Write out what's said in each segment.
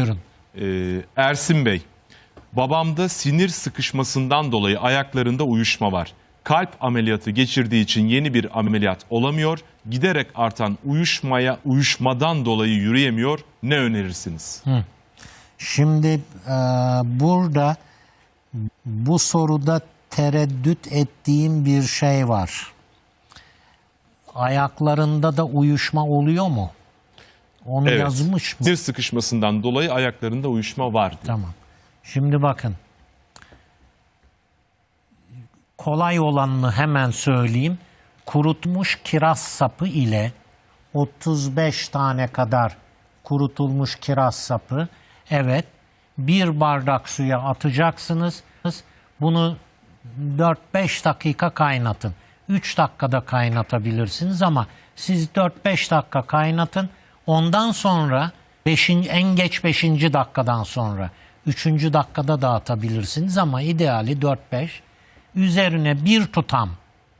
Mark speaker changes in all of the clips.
Speaker 1: Buyurun.
Speaker 2: Ee, Ersin Bey, babamda sinir sıkışmasından dolayı ayaklarında uyuşma var. Kalp ameliyatı geçirdiği için yeni bir ameliyat olamıyor. Giderek artan uyuşmaya uyuşmadan dolayı yürüyemiyor. Ne önerirsiniz?
Speaker 1: Şimdi e, burada bu soruda tereddüt ettiğim bir şey var. Ayaklarında da uyuşma oluyor mu? Onu
Speaker 2: Evet.
Speaker 1: yazmış mı?
Speaker 2: Sinir sıkışmasından dolayı ayaklarında uyuşma var. diyor.
Speaker 1: Tamam. Şimdi bakın. Kolay olanını hemen söyleyeyim. Kurutmuş kiraz sapı ile 35 tane kadar kurutulmuş kiraz sapı. Evet. Bir bardak suya atacaksınız. Bunu 4-5 dakika kaynatın. 3 dakikada kaynatabilirsiniz ama siz 4-5 dakika kaynatın. Ondan sonra beşin, en geç 5. dakikadan sonra 3. dakikada dağıtabilirsiniz ama ideali 4-5. Üzerine bir tutam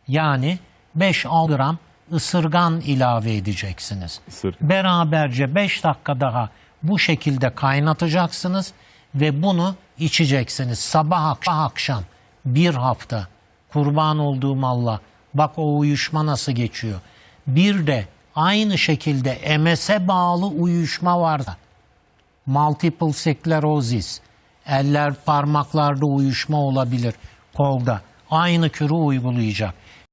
Speaker 1: yani 5-6 gram ısırgan ilave edeceksiniz.
Speaker 2: Isırgan.
Speaker 1: Beraberce 5 dakika daha bu şekilde kaynatacaksınız ve bunu içeceksiniz. Sabah akşam, akşam bir hafta kurban olduğum Allah bak o uyuşma nasıl geçiyor. Bir de aynı şekilde MS'e bağlı uyuşma varsa multiple sklerosis, eller parmaklarda uyuşma olabilir kolda. Aynı kürü uygulayacak.